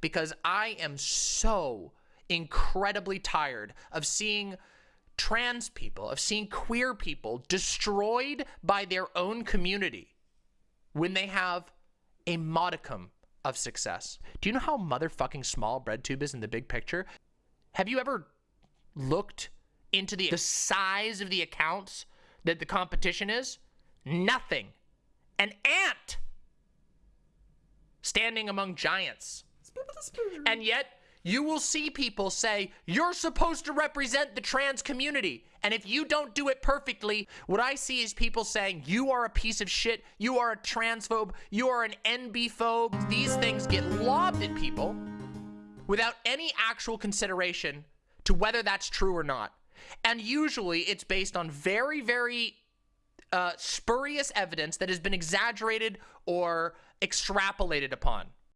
because I am so incredibly tired of seeing trans people, of seeing queer people destroyed by their own community when they have a modicum of success. Do you know how motherfucking small BreadTube is in the big picture? Have you ever looked into the, the size of the accounts that the competition is? Nothing. An ant standing among giants. And yet, you will see people say, you're supposed to represent the trans community. And if you don't do it perfectly, what I see is people saying, you are a piece of shit, you are a transphobe, you are an NB phobe. These things get lobbed at people without any actual consideration to whether that's true or not. And usually it's based on very, very uh, spurious evidence that has been exaggerated or extrapolated upon.